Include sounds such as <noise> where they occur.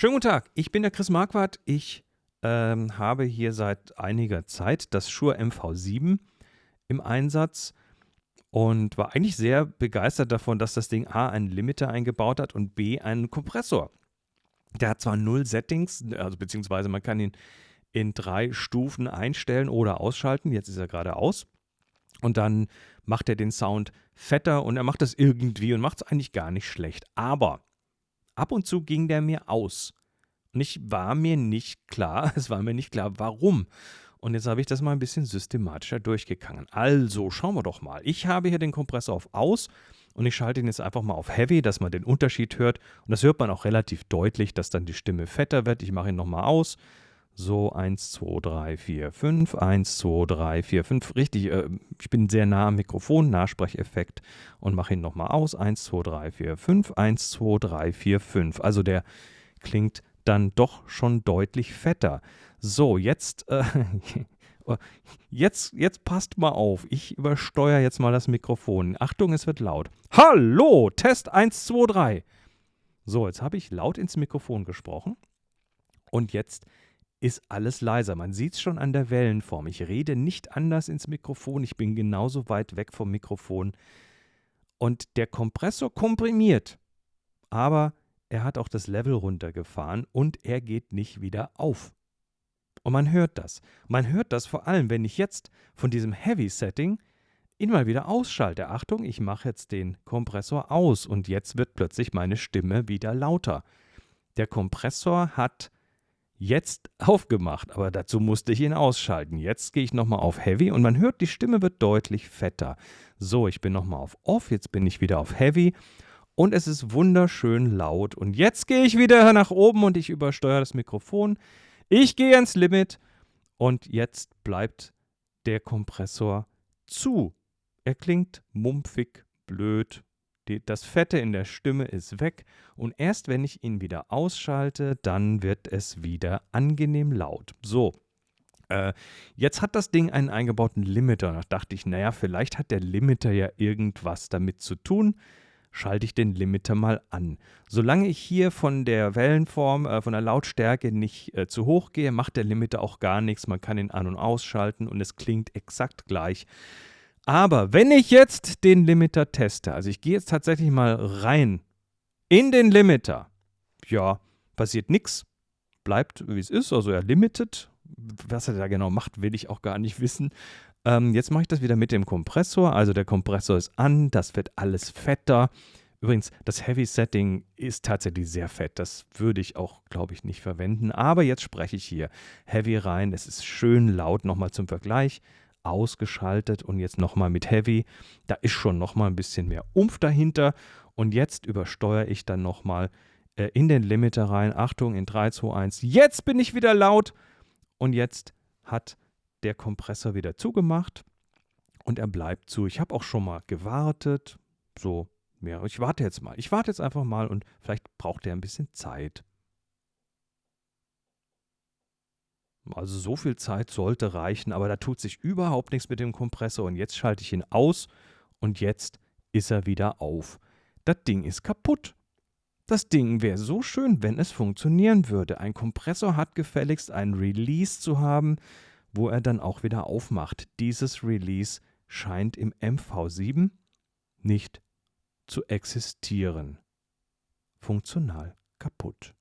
Schönen guten Tag, ich bin der Chris Marquardt. Ich ähm, habe hier seit einiger Zeit das Shure MV7 im Einsatz und war eigentlich sehr begeistert davon, dass das Ding A einen Limiter eingebaut hat und B einen Kompressor. Der hat zwar null Settings, also beziehungsweise man kann ihn in drei Stufen einstellen oder ausschalten. Jetzt ist er gerade aus. Und dann macht er den Sound fetter und er macht das irgendwie und macht es eigentlich gar nicht schlecht. Aber ab und zu ging der mir aus. Und ich war mir nicht klar, <laughs> es war mir nicht klar, warum. Und jetzt habe ich das mal ein bisschen systematischer durchgegangen. Also, schauen wir doch mal. Ich habe hier den Kompressor auf Aus und ich schalte ihn jetzt einfach mal auf Heavy, dass man den Unterschied hört. Und das hört man auch relativ deutlich, dass dann die Stimme fetter wird. Ich mache ihn nochmal aus. So, 1, 2, 3, 4, 5, 1, 2, 3, 4, 5. Richtig, äh, ich bin sehr nah am Mikrofon, Nachsprecheffekt und mache ihn nochmal aus. 1, 2, 3, 4, 5, 1, 2, 3, 4, 5. Also der klingt dann doch schon deutlich fetter. So, jetzt, äh, <laughs> jetzt, jetzt passt mal auf. Ich übersteuere jetzt mal das Mikrofon. Achtung, es wird laut. Hallo, Test 1, 2, 3. So, jetzt habe ich laut ins Mikrofon gesprochen. Und jetzt ist alles leiser. Man sieht es schon an der Wellenform. Ich rede nicht anders ins Mikrofon. Ich bin genauso weit weg vom Mikrofon. Und der Kompressor komprimiert. Aber er hat auch das Level runtergefahren und er geht nicht wieder auf. Und man hört das. Man hört das vor allem, wenn ich jetzt von diesem Heavy-Setting ihn mal wieder ausschalte. Achtung, ich mache jetzt den Kompressor aus und jetzt wird plötzlich meine Stimme wieder lauter. Der Kompressor hat jetzt aufgemacht, aber dazu musste ich ihn ausschalten. Jetzt gehe ich nochmal auf Heavy und man hört, die Stimme wird deutlich fetter. So, ich bin nochmal auf Off, jetzt bin ich wieder auf Heavy und es ist wunderschön laut. Und jetzt gehe ich wieder nach oben und ich übersteuere das Mikrofon. Ich gehe ans Limit und jetzt bleibt der Kompressor zu. Er klingt mumpfig, blöd, die, das Fette in der Stimme ist weg und erst wenn ich ihn wieder ausschalte, dann wird es wieder angenehm laut. So, äh, jetzt hat das Ding einen eingebauten Limiter. Da dachte ich, naja, vielleicht hat der Limiter ja irgendwas damit zu tun schalte ich den Limiter mal an. Solange ich hier von der Wellenform, äh, von der Lautstärke nicht äh, zu hoch gehe, macht der Limiter auch gar nichts. Man kann ihn an- und ausschalten und es klingt exakt gleich. Aber wenn ich jetzt den Limiter teste, also ich gehe jetzt tatsächlich mal rein in den Limiter, ja, passiert nichts, bleibt wie es ist, also er limited. Was er da genau macht, will ich auch gar nicht wissen. Ähm, jetzt mache ich das wieder mit dem Kompressor. Also der Kompressor ist an, das wird alles fetter. Übrigens, das Heavy Setting ist tatsächlich sehr fett. Das würde ich auch, glaube ich, nicht verwenden. Aber jetzt spreche ich hier Heavy rein. Es ist schön laut. Nochmal zum Vergleich. Ausgeschaltet und jetzt nochmal mit Heavy. Da ist schon nochmal ein bisschen mehr Umf dahinter. Und jetzt übersteuere ich dann nochmal äh, in den Limiter rein. Achtung, in 3, 2, 1. Jetzt bin ich wieder laut. Und jetzt hat der Kompressor wieder zugemacht und er bleibt zu. Ich habe auch schon mal gewartet. So, ja, ich warte jetzt mal. Ich warte jetzt einfach mal und vielleicht braucht er ein bisschen Zeit. Also so viel Zeit sollte reichen, aber da tut sich überhaupt nichts mit dem Kompressor und jetzt schalte ich ihn aus und jetzt ist er wieder auf. Das Ding ist kaputt. Das Ding wäre so schön, wenn es funktionieren würde. Ein Kompressor hat gefälligst einen Release zu haben, wo er dann auch wieder aufmacht. Dieses Release scheint im MV7 nicht zu existieren. Funktional kaputt.